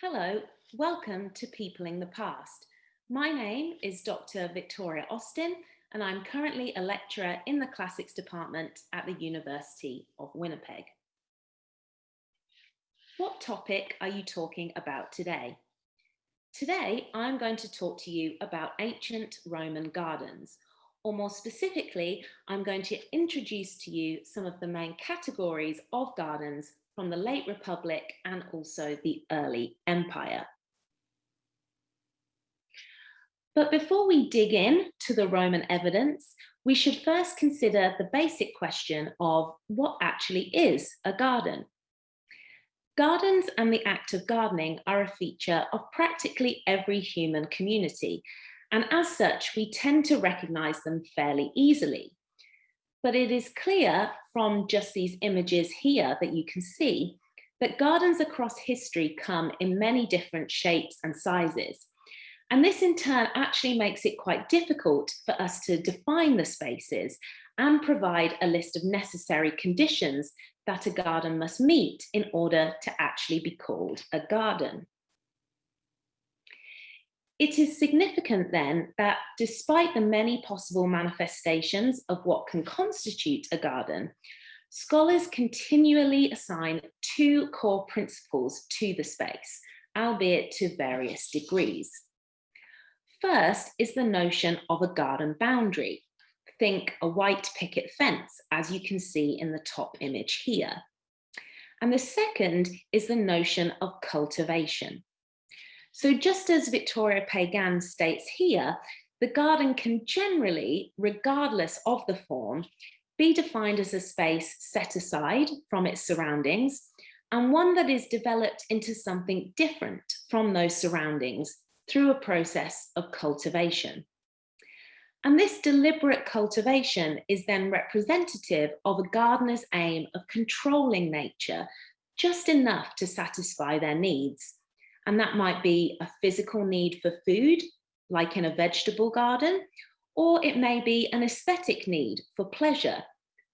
Hello, welcome to Peopling the Past. My name is Dr. Victoria Austin, and I'm currently a lecturer in the Classics Department at the University of Winnipeg. What topic are you talking about today? Today, I'm going to talk to you about ancient Roman gardens, or more specifically, I'm going to introduce to you some of the main categories of gardens from the late Republic and also the early Empire. But before we dig in to the Roman evidence, we should first consider the basic question of what actually is a garden. Gardens and the act of gardening are a feature of practically every human community, and as such, we tend to recognize them fairly easily. But it is clear from just these images here that you can see that gardens across history come in many different shapes and sizes, and this in turn actually makes it quite difficult for us to define the spaces and provide a list of necessary conditions that a garden must meet in order to actually be called a garden. It is significant then that despite the many possible manifestations of what can constitute a garden, scholars continually assign two core principles to the space, albeit to various degrees. First is the notion of a garden boundary. Think a white picket fence, as you can see in the top image here. And the second is the notion of cultivation. So just as Victoria Pagán states here, the garden can generally, regardless of the form, be defined as a space set aside from its surroundings and one that is developed into something different from those surroundings through a process of cultivation. And this deliberate cultivation is then representative of a gardener's aim of controlling nature just enough to satisfy their needs. And that might be a physical need for food, like in a vegetable garden, or it may be an aesthetic need for pleasure,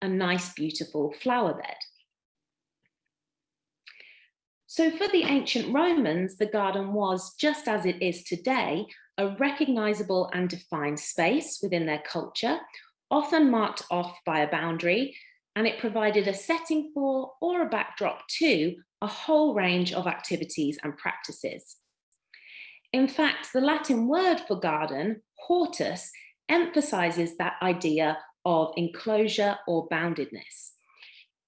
a nice, beautiful flower bed. So for the ancient Romans, the garden was, just as it is today, a recognizable and defined space within their culture, often marked off by a boundary, and it provided a setting for or a backdrop to a whole range of activities and practices. In fact, the Latin word for garden, hortus, emphasizes that idea of enclosure or boundedness.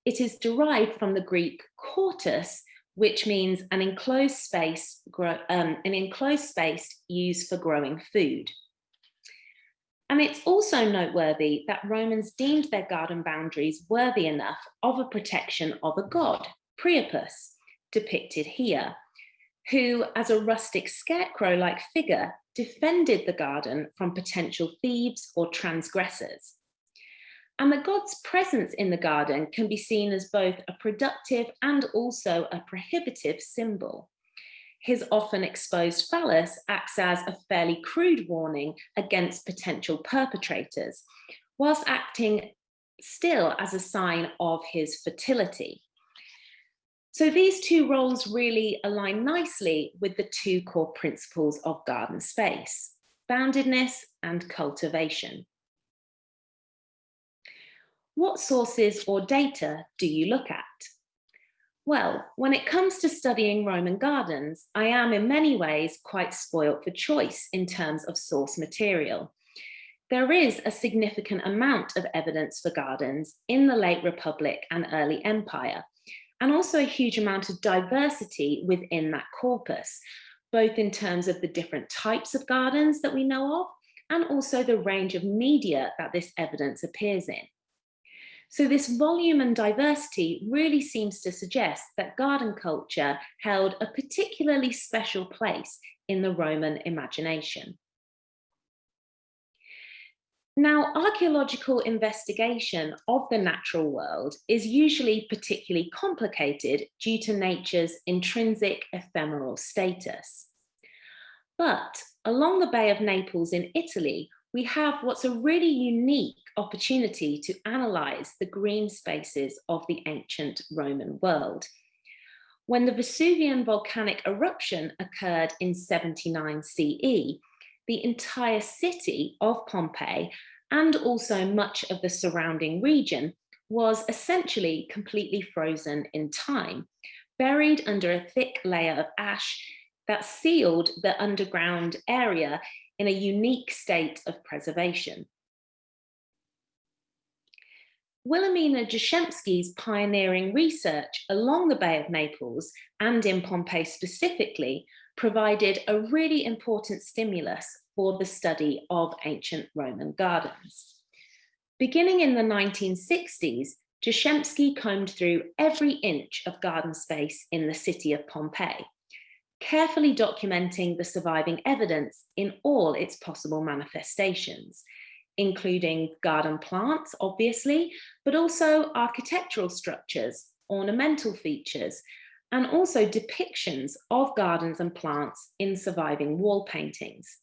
It is derived from the Greek chortos, which means an enclosed space, um, an enclosed space used for growing food. And it's also noteworthy that Romans deemed their garden boundaries worthy enough of a protection of a god, Priapus, depicted here, who, as a rustic scarecrow-like figure, defended the garden from potential thieves or transgressors. And the god's presence in the garden can be seen as both a productive and also a prohibitive symbol. His often exposed phallus acts as a fairly crude warning against potential perpetrators, whilst acting still as a sign of his fertility. So these two roles really align nicely with the two core principles of garden space, boundedness and cultivation. What sources or data do you look at? Well, when it comes to studying Roman gardens, I am in many ways quite spoilt for choice in terms of source material. There is a significant amount of evidence for gardens in the late Republic and early Empire, and also a huge amount of diversity within that corpus, both in terms of the different types of gardens that we know of, and also the range of media that this evidence appears in. So this volume and diversity really seems to suggest that garden culture held a particularly special place in the Roman imagination. Now, archaeological investigation of the natural world is usually particularly complicated due to nature's intrinsic ephemeral status. But along the Bay of Naples in Italy, we have what's a really unique opportunity to analyse the green spaces of the ancient Roman world. When the Vesuvian volcanic eruption occurred in 79 CE, the entire city of Pompeii and also much of the surrounding region was essentially completely frozen in time, buried under a thick layer of ash that sealed the underground area in a unique state of preservation. Wilhelmina Jashemski's pioneering research along the Bay of Naples and in Pompeii specifically provided a really important stimulus for the study of ancient Roman gardens. Beginning in the 1960s, Jashemski combed through every inch of garden space in the city of Pompeii, carefully documenting the surviving evidence in all its possible manifestations, including garden plants, obviously, but also architectural structures, ornamental features, and also depictions of gardens and plants in surviving wall paintings.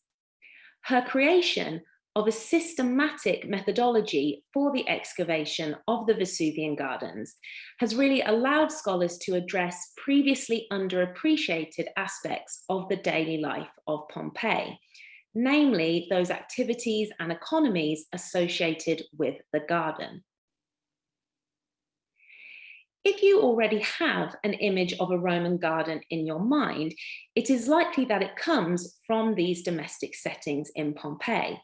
Her creation of a systematic methodology for the excavation of the Vesuvian gardens has really allowed scholars to address previously underappreciated aspects of the daily life of Pompeii, namely those activities and economies associated with the garden. If you already have an image of a Roman garden in your mind, it is likely that it comes from these domestic settings in Pompeii.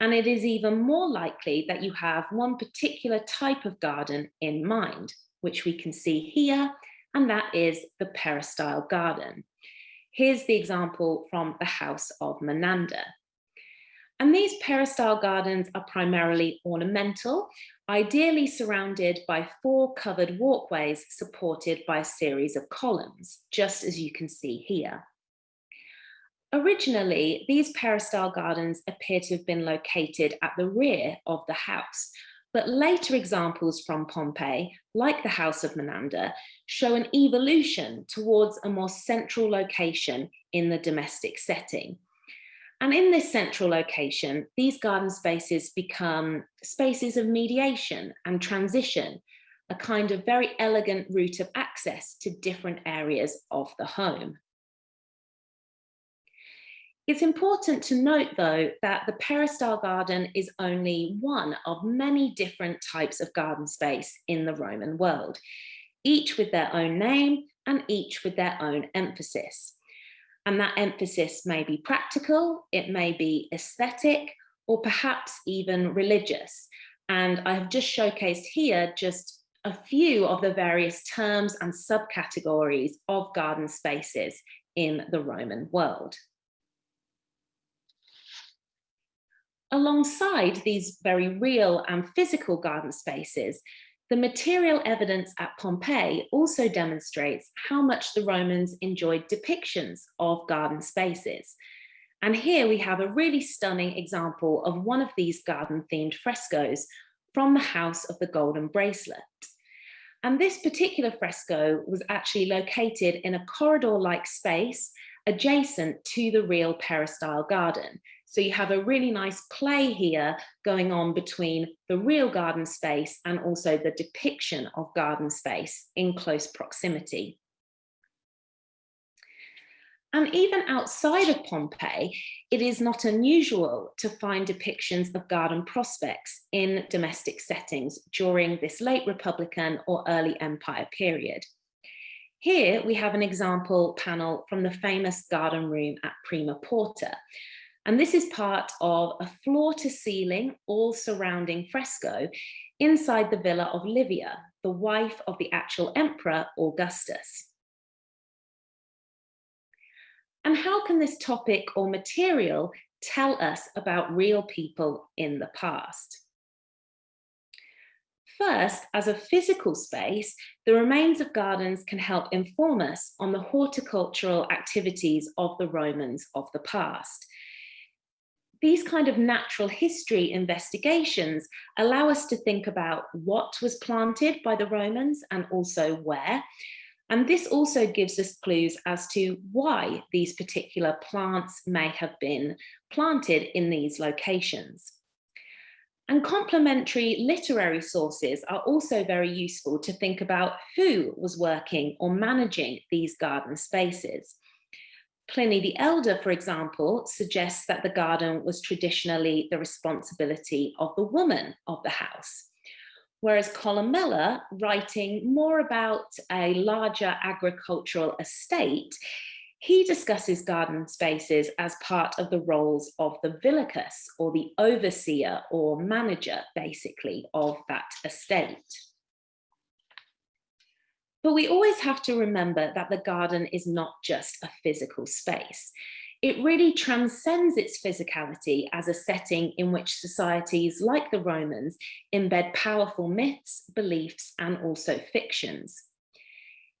And it is even more likely that you have one particular type of garden in mind, which we can see here, and that is the peristyle garden. Here's the example from the house of Menander. And these peristyle gardens are primarily ornamental, ideally surrounded by four covered walkways supported by a series of columns, just as you can see here. Originally, these peristyle gardens appear to have been located at the rear of the house, but later examples from Pompeii, like the House of Menander, show an evolution towards a more central location in the domestic setting. And in this central location, these garden spaces become spaces of mediation and transition, a kind of very elegant route of access to different areas of the home. It's important to note, though, that the peristyle garden is only one of many different types of garden space in the Roman world, each with their own name and each with their own emphasis. And that emphasis may be practical, it may be aesthetic, or perhaps even religious. And I have just showcased here just a few of the various terms and subcategories of garden spaces in the Roman world. Alongside these very real and physical garden spaces, the material evidence at Pompeii also demonstrates how much the Romans enjoyed depictions of garden spaces. And here we have a really stunning example of one of these garden themed frescoes from the House of the Golden Bracelet. And this particular fresco was actually located in a corridor-like space adjacent to the real peristyle garden. So you have a really nice play here going on between the real garden space and also the depiction of garden space in close proximity. And even outside of Pompeii, it is not unusual to find depictions of garden prospects in domestic settings during this late Republican or early Empire period. Here we have an example panel from the famous garden room at Prima Porta, and this is part of a floor to ceiling, all surrounding fresco inside the villa of Livia, the wife of the actual emperor Augustus. And how can this topic or material tell us about real people in the past? First, as a physical space, the remains of gardens can help inform us on the horticultural activities of the Romans of the past these kind of natural history investigations allow us to think about what was planted by the Romans and also where. And this also gives us clues as to why these particular plants may have been planted in these locations. And complementary literary sources are also very useful to think about who was working or managing these garden spaces. Pliny the Elder, for example, suggests that the garden was traditionally the responsibility of the woman of the house. Whereas Columella, writing more about a larger agricultural estate, he discusses garden spaces as part of the roles of the villicus or the overseer or manager, basically, of that estate. But we always have to remember that the garden is not just a physical space. It really transcends its physicality as a setting in which societies like the Romans embed powerful myths, beliefs, and also fictions.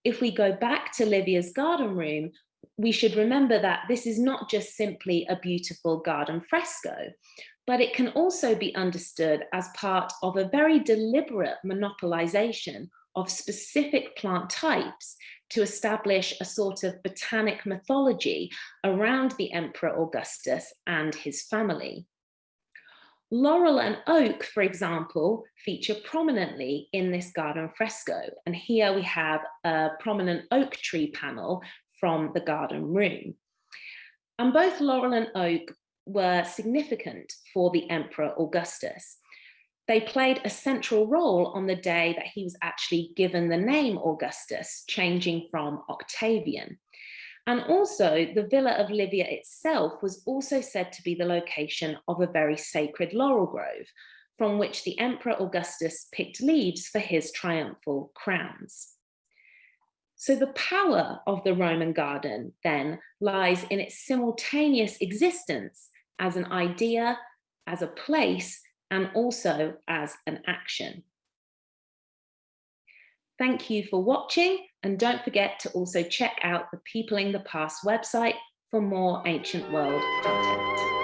If we go back to Livia's garden room, we should remember that this is not just simply a beautiful garden fresco, but it can also be understood as part of a very deliberate monopolization of specific plant types to establish a sort of botanic mythology around the Emperor Augustus and his family. Laurel and oak, for example, feature prominently in this garden fresco. And here we have a prominent oak tree panel from the garden room. And both laurel and oak were significant for the Emperor Augustus they played a central role on the day that he was actually given the name Augustus, changing from Octavian. And also the Villa of Livia itself was also said to be the location of a very sacred laurel grove, from which the Emperor Augustus picked leaves for his triumphal crowns. So the power of the Roman garden then lies in its simultaneous existence as an idea, as a place, and also as an action. Thank you for watching and don't forget to also check out the Peopling the Past website for more ancient world content.